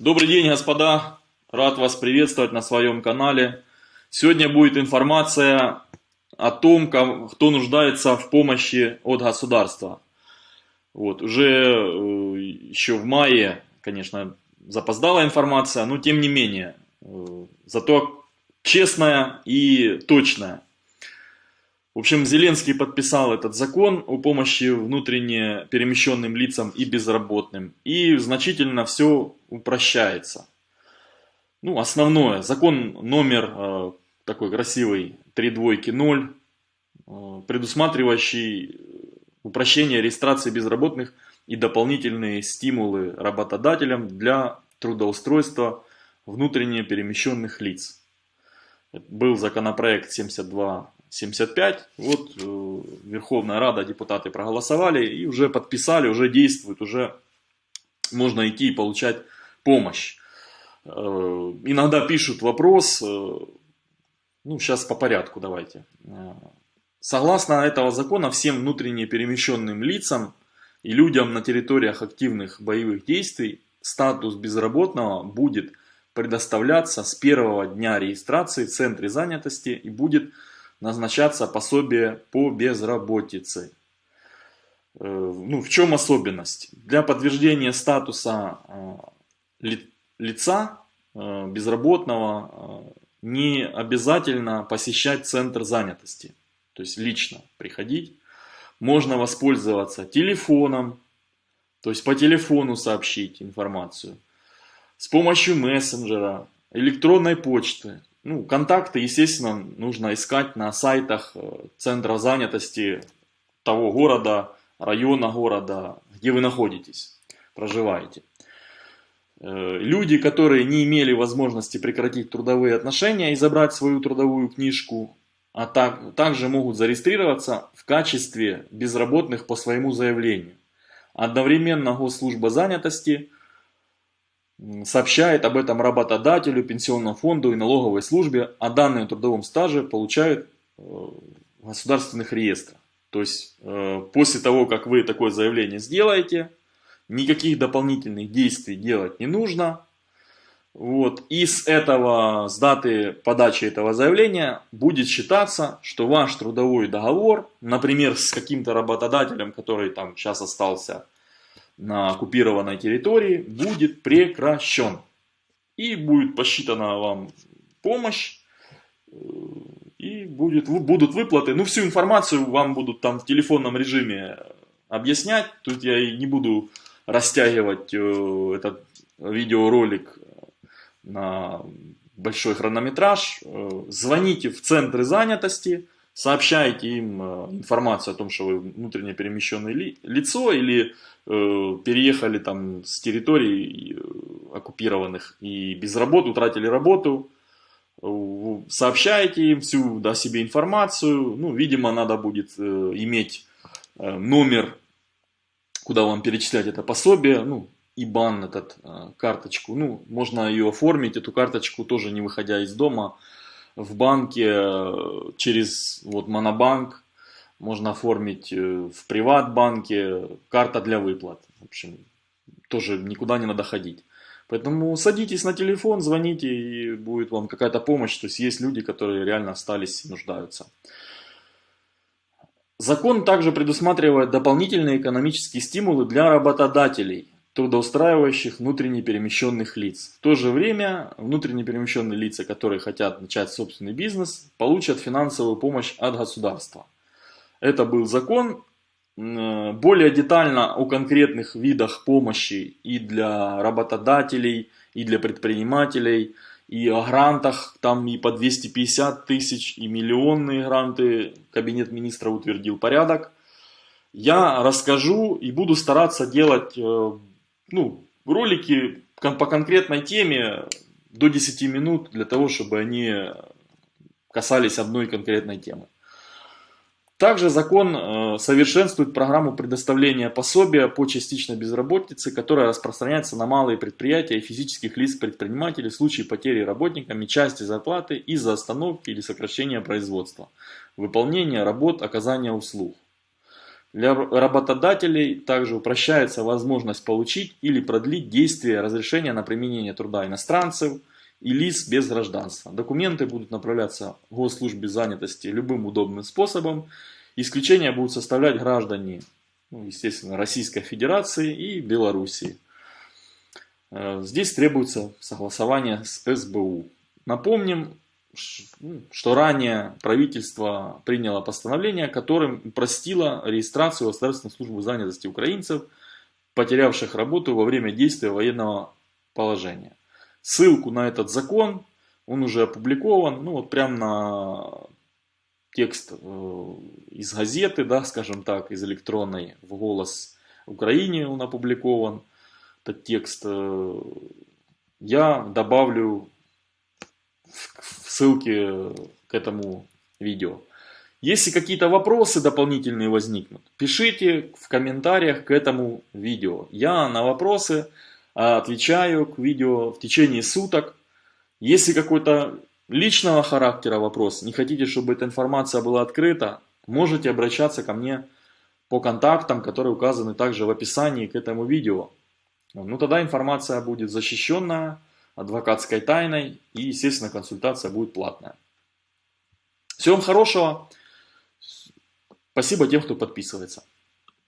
Добрый день, господа! Рад вас приветствовать на своем канале. Сегодня будет информация о том, кто нуждается в помощи от государства. Вот, уже э, еще в мае, конечно, запоздала информация, но тем не менее, э, зато честная и точная. В общем, Зеленский подписал этот закон о помощи внутренне перемещенным лицам и безработным. И значительно все упрощается. Ну, основное. Закон номер э, такой красивый, 3 двойки 0, э, предусматривающий упрощение регистрации безработных и дополнительные стимулы работодателям для трудоустройства внутренне перемещенных лиц. Был законопроект 72 75. Вот э, Верховная Рада, депутаты проголосовали и уже подписали, уже действует, уже можно идти и получать помощь. Э, иногда пишут вопрос, э, ну сейчас по порядку давайте. Согласно этого закона, всем внутренне перемещенным лицам и людям на территориях активных боевых действий статус безработного будет предоставляться с первого дня регистрации в центре занятости и будет назначаться пособие по безработице. Э, ну, в чем особенность? Для подтверждения статуса э, лица э, безработного не обязательно посещать центр занятости, то есть лично приходить. Можно воспользоваться телефоном, то есть по телефону сообщить информацию, с помощью мессенджера, электронной почты, ну, контакты, естественно, нужно искать на сайтах э, центра занятости того города, района города, где вы находитесь, проживаете. Э, люди, которые не имели возможности прекратить трудовые отношения и забрать свою трудовую книжку, а так, также могут зарегистрироваться в качестве безработных по своему заявлению. Одновременно Госслужба занятости – сообщает об этом работодателю, пенсионному фонду и налоговой службе, а данные о трудовом стаже получают э, в государственных реестрах. То есть э, после того, как вы такое заявление сделаете, никаких дополнительных действий делать не нужно. Вот. И с этого, с даты подачи этого заявления будет считаться, что ваш трудовой договор, например, с каким-то работодателем, который там сейчас остался на оккупированной территории будет прекращен. И будет посчитана вам помощь, э, и будет, будут выплаты. Ну, всю информацию вам будут там в телефонном режиме объяснять. Тут я и не буду растягивать э, этот видеоролик на большой хронометраж. Э, звоните в центры занятости сообщаете им э, информацию о том, что вы внутренне перемещенное ли, лицо или э, переехали там с территорий э, оккупированных и без работы, утратили работу, э, сообщаете им всю о себе информацию, ну, видимо, надо будет э, иметь э, номер, куда вам перечислять это пособие, ну, IBAN, этот, э, карточку, ну, можно ее оформить, эту карточку тоже не выходя из дома, в банке э, через вот Монобанк, можно оформить э, в приватбанке, карта для выплат. В общем, тоже никуда не надо ходить. Поэтому садитесь на телефон, звоните, и будет вам какая-то помощь. То есть есть люди, которые реально остались нуждаются. Закон также предусматривает дополнительные экономические стимулы для работодателей – трудоустраивающих внутренне перемещенных лиц. В то же время внутренне перемещенные лица, которые хотят начать собственный бизнес, получат финансовую помощь от государства. Это был закон. Более детально о конкретных видах помощи и для работодателей, и для предпринимателей, и о грантах, там и по 250 тысяч, и миллионные гранты, Кабинет министра утвердил порядок. Я расскажу и буду стараться делать э, ну, ролики по конкретной теме до 10 минут для того, чтобы они касались одной конкретной темы. Также закон э, совершенствует программу предоставления пособия по частичной безработице, которая распространяется на малые предприятия и физических лиц предпринимателей в случае потери работниками части зарплаты из-за остановки или сокращения производства, выполнения работ, оказания услуг. Для работодателей также упрощается возможность получить или продлить действие разрешения на применение труда иностранцев и лиц без гражданства. Документы будут направляться в госслужбе занятости любым удобным способом. Исключения будут составлять граждане, ну, естественно, Российской Федерации и Белоруссии. Э, здесь требуется согласование с СБУ. Напомним, что ранее правительство приняло постановление, которым упростило регистрацию в Государственной службы занятости украинцев, потерявших работу во время действия военного положения. Ссылку на этот закон, он уже опубликован, ну вот прям на текст э, из газеты, да, скажем так, из электронной в «Голос Украине» он опубликован. Этот текст э, я добавлю ссылки к этому видео. Если какие-то вопросы дополнительные возникнут, пишите в комментариях к этому видео. Я на вопросы а, отвечаю к видео в течение суток. Если какой-то личного характера вопрос, не хотите, чтобы эта информация была открыта, можете обращаться ко мне по контактам, которые указаны также в описании к этому видео. Ну тогда информация будет защищенная, адвокатской тайной и, естественно, консультация будет платная. Всего вам хорошего. Спасибо тем, кто подписывается.